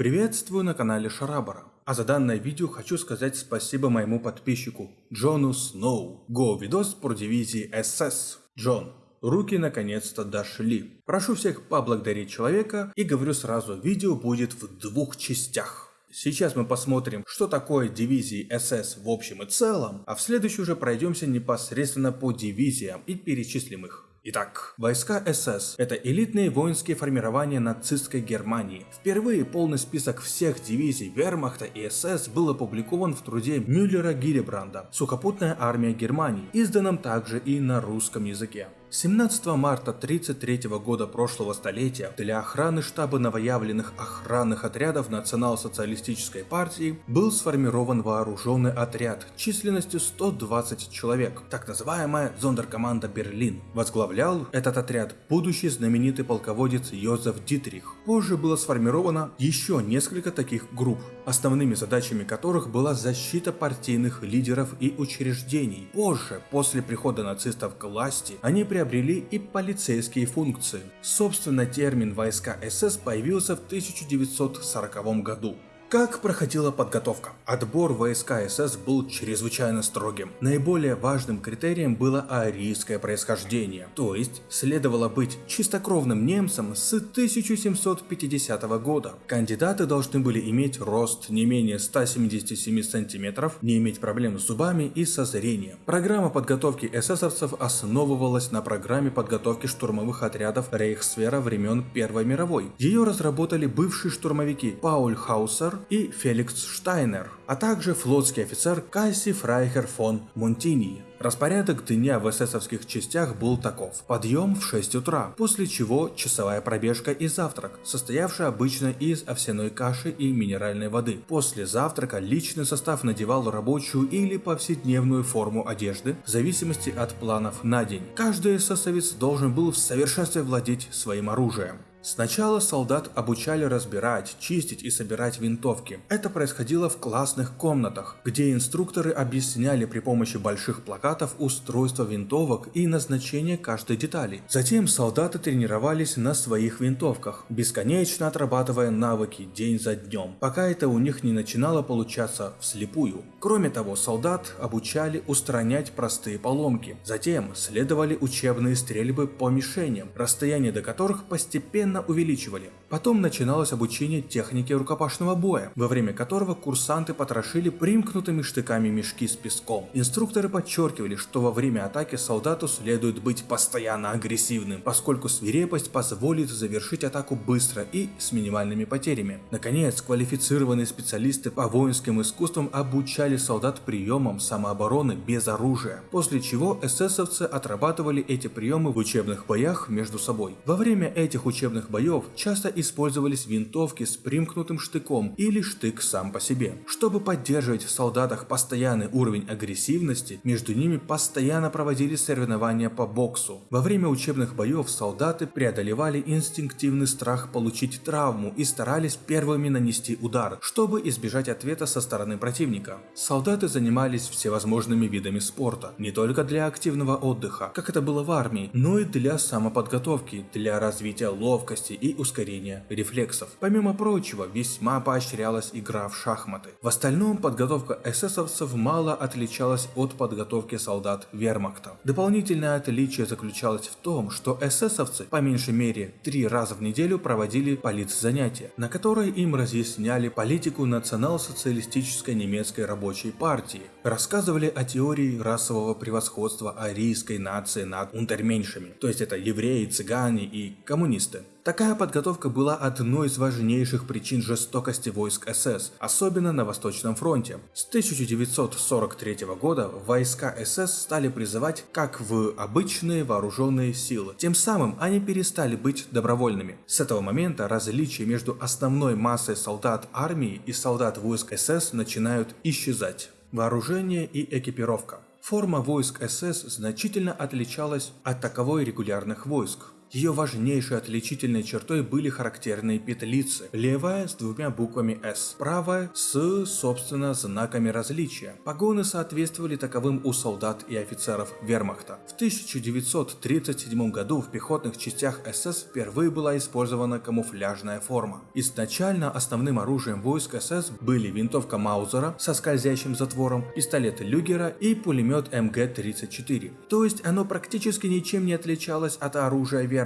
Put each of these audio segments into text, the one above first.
Приветствую на канале Шарабара. А за данное видео хочу сказать спасибо моему подписчику Джону Сноу. Го видос про дивизии СС. Джон, руки наконец-то дошли. Прошу всех поблагодарить человека и говорю сразу, видео будет в двух частях. Сейчас мы посмотрим, что такое дивизии СС в общем и целом, а в следующий уже пройдемся непосредственно по дивизиям и перечислим их. Итак, войска СС – это элитные воинские формирования нацистской Германии. Впервые полный список всех дивизий Вермахта и СС был опубликован в труде Мюллера Гиллебранда «Сухопутная армия Германии», изданном также и на русском языке. 17 марта 1933 года прошлого столетия для охраны штаба новоявленных охранных отрядов Национал-социалистической партии был сформирован вооруженный отряд численностью 120 человек, так называемая Зондеркоманда Берлин. Возглавлял этот отряд будущий знаменитый полководец Йозеф Дитрих. Позже было сформировано еще несколько таких групп, основными задачами которых была защита партийных лидеров и учреждений. Позже, после прихода нацистов к власти, они приобрели приобрели и полицейские функции. Собственно, термин «войска СС» появился в 1940 году. Как проходила подготовка? Отбор войска СС был чрезвычайно строгим. Наиболее важным критерием было арийское происхождение, то есть следовало быть чистокровным немцем с 1750 года. Кандидаты должны были иметь рост не менее 177 сантиметров, не иметь проблем с зубами и со зрением. Программа подготовки эсэсовцев основывалась на программе подготовки штурмовых отрядов Рейхсфера времен Первой мировой. Ее разработали бывшие штурмовики Пауль Хаусер, и Феликс Штайнер, а также флотский офицер Касси Фрайхер фон Монтини. Распорядок дня в эсэсовских частях был таков. Подъем в 6 утра, после чего часовая пробежка и завтрак, состоявший обычно из овсяной каши и минеральной воды. После завтрака личный состав надевал рабочую или повседневную форму одежды, в зависимости от планов на день. Каждый эсэсовец должен был в совершенстве владеть своим оружием. Сначала солдат обучали разбирать, чистить и собирать винтовки. Это происходило в классных комнатах, где инструкторы объясняли при помощи больших плакатов устройство винтовок и назначение каждой детали. Затем солдаты тренировались на своих винтовках, бесконечно отрабатывая навыки день за днем, пока это у них не начинало получаться вслепую. Кроме того, солдат обучали устранять простые поломки. Затем следовали учебные стрельбы по мишеням, расстояние до которых постепенно постепенно увеличивали. Потом начиналось обучение технике рукопашного боя, во время которого курсанты потрошили примкнутыми штыками мешки с песком. Инструкторы подчеркивали, что во время атаки солдату следует быть постоянно агрессивным, поскольку свирепость позволит завершить атаку быстро и с минимальными потерями. Наконец, квалифицированные специалисты по воинским искусствам обучали солдат приемам самообороны без оружия, после чего эсэсовцы отрабатывали эти приемы в учебных боях между собой. Во время этих учебных рукопашных боев часто использовались винтовки с примкнутым штыком или штык сам по себе. Чтобы поддерживать в солдатах постоянный уровень агрессивности, между ними постоянно проводили соревнования по боксу. Во время учебных боев солдаты преодолевали инстинктивный страх получить травму и старались первыми нанести удар, чтобы избежать ответа со стороны противника. Солдаты занимались всевозможными видами спорта, не только для активного отдыха, как это было в армии, но и для самоподготовки, для развития ловкости, ловкости и ускорения рефлексов. Помимо прочего, весьма поощрялась игра в шахматы. В остальном подготовка эсэсовцев мало отличалась от подготовки солдат вермахта. Дополнительное отличие заключалось в том, что эсэсовцы по меньшей мере три раза в неделю проводили политзанятия, на которые им разъясняли политику национал-социалистической немецкой рабочей партии, рассказывали о теории расового превосходства арийской нации над унтерменьшами, то есть это евреи, цыгане и коммунисты. Такая подготовка была одной из важнейших причин жестокости войск СС, особенно на Восточном фронте. С 1943 года войска СС стали призывать как в обычные вооруженные силы. Тем самым они перестали быть добровольными. С этого момента различия между основной массой солдат армии и солдат войск СС начинают исчезать. Вооружение и экипировка. Форма войск СС значительно отличалась от таковой регулярных войск. Ее важнейшей отличительной чертой были характерные петлицы. Левая с двумя буквами S, правая с, собственно, знаками различия. Погоны соответствовали таковым у солдат и офицеров вермахта. В 1937 году в пехотных частях СС впервые была использована камуфляжная форма. Изначально основным оружием войск СС были винтовка Маузера со скользящим затвором, пистолет Люгера и пулемет МГ-34. То есть оно практически ничем не отличалось от оружия вермахта.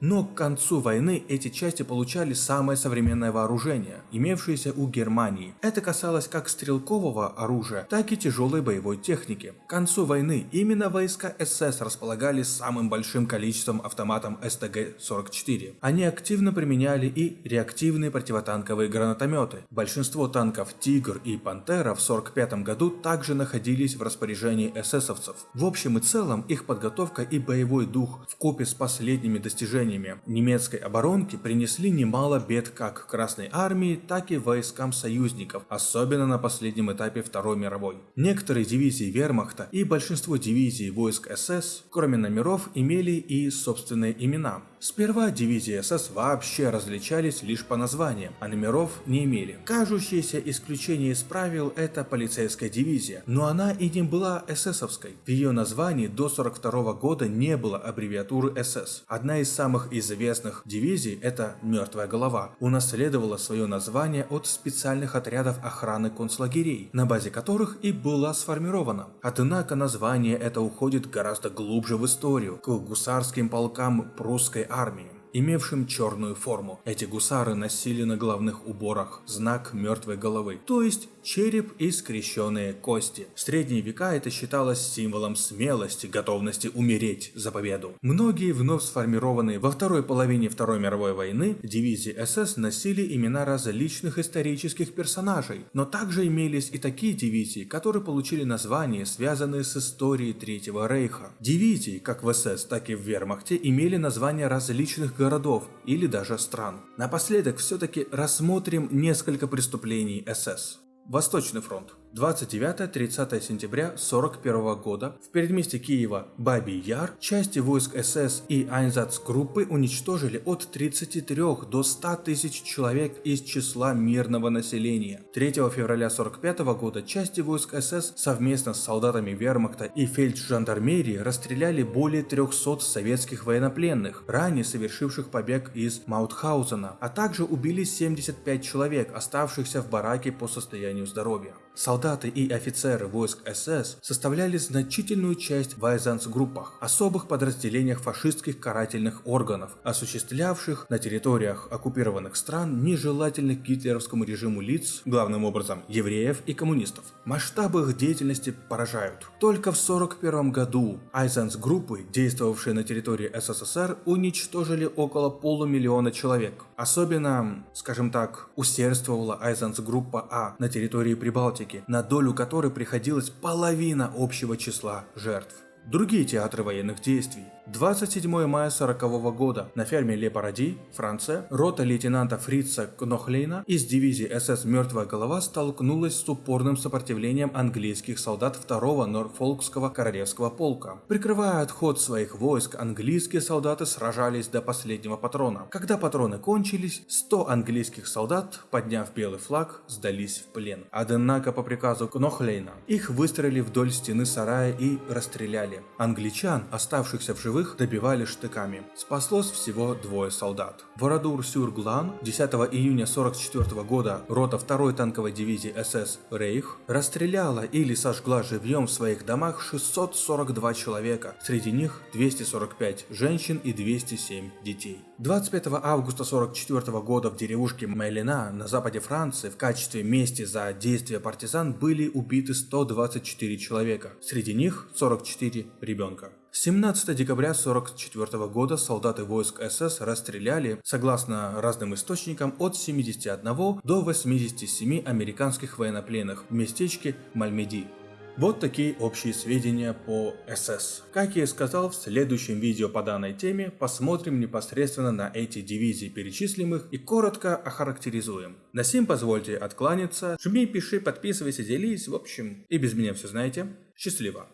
Но к концу войны эти части получали самое современное вооружение, имевшееся у Германии. Это касалось как стрелкового оружия, так и тяжелой боевой техники. К концу войны именно войска СС располагали самым большим количеством автоматом СТГ-44. Они активно применяли и реактивные противотанковые гранатометы. Большинство танков Тигр и Пантера в 1945 году также находились в распоряжении эсэсовцев. В общем и целом их подготовка и боевой дух в купе с последними достижениями немецкой оборонки принесли немало бед как Красной Армии, так и войскам союзников, особенно на последнем этапе Второй мировой. Некоторые дивизии вермахта и большинство дивизий войск СС, кроме номеров, имели и собственные имена. Сперва дивизии СС вообще различались лишь по названиям, а номеров не имели. Кажущееся исключение из правил – это полицейская дивизия, но она и не была эсэсовской. В ее названии до 42 года не было аббревиатуры СС. Одна из самых известных дивизий – это «Мертвая голова», унаследовала свое название от специальных отрядов охраны концлагерей, на базе которых и была сформирована. Однако название это уходит гораздо глубже в историю, к гусарским полкам прусской армии имевшим черную форму. Эти гусары носили на головных уборах знак мертвой головы, то есть череп и скрещенные кости. В средние века это считалось символом смелости, готовности умереть за победу. Многие вновь сформированные во второй половине Второй мировой войны дивизии СС носили имена различных исторических персонажей, но также имелись и такие дивизии, которые получили названия, связанные с историей Третьего Рейха. Дивизии, как в СС, так и в Вермахте, имели названия различных городов или даже стран. Напоследок все-таки рассмотрим несколько преступлений СС. Восточный фронт. 29-30 сентября 1941 года в предместе Киева Бабий Яр части войск СС и Айнзац-группы уничтожили от 33 до 100 тысяч человек из числа мирного населения. 3 февраля 1945 года части войск СС совместно с солдатами вермахта и фельдшандармерии расстреляли более 300 советских военнопленных, ранее совершивших побег из Маутхаузена, а также убили 75 человек, оставшихся в бараке по состоянию здоровья. Солдаты и офицеры войск СС составляли значительную часть в Айзанс-группах, особых подразделениях фашистских карательных органов, осуществлявших на территориях оккупированных стран нежелательных гитлеровскому режиму лиц, главным образом евреев и коммунистов. Масштабы их деятельности поражают. Только в 1941 году Айзанс-группы, действовавшие на территории СССР, уничтожили около полумиллиона человек. Особенно, скажем так, усердствовала Айзанс-группа А на территории Прибалтики, Балтики, на долю которой приходилась половина общего числа жертв. Другие театры военных действий 27 мая 40 года на ферме Ле Паради, Франция, рота лейтенанта Фрица Кнохлейна из дивизии СС «Мертвая голова» столкнулась с упорным сопротивлением английских солдат 2-го Норфолкского королевского полка. Прикрывая отход своих войск, английские солдаты сражались до последнего патрона. Когда патроны кончились, 100 английских солдат, подняв белый флаг, сдались в плен. Однако по приказу Кнохлейна их выстрелили вдоль стены сарая и расстреляли. Англичан, оставшихся в живых, живых добивали штыками. Спаслось всего двое солдат. Ворадур-Сюрглан 10 июня 44 года рота 2 танковой дивизии СС «Рейх» расстреляла или сожгла живьем в своих домах 642 человека, среди них 245 женщин и 207 детей. 25 августа 44 года в деревушке Мелина на западе Франции в качестве мести за действия партизан были убиты 124 человека, среди них 44 ребенка. 17 декабря 1944 года солдаты войск СС расстреляли, согласно разным источникам, от 71 до 87 американских военнопленных в местечке Мальмеди. Вот такие общие сведения по СС. Как я и сказал, в следующем видео по данной теме посмотрим непосредственно на эти дивизии перечислимых и коротко охарактеризуем. На сим позвольте откланяться, жми, пиши, подписывайся, делись, в общем, и без меня все знаете. Счастливо!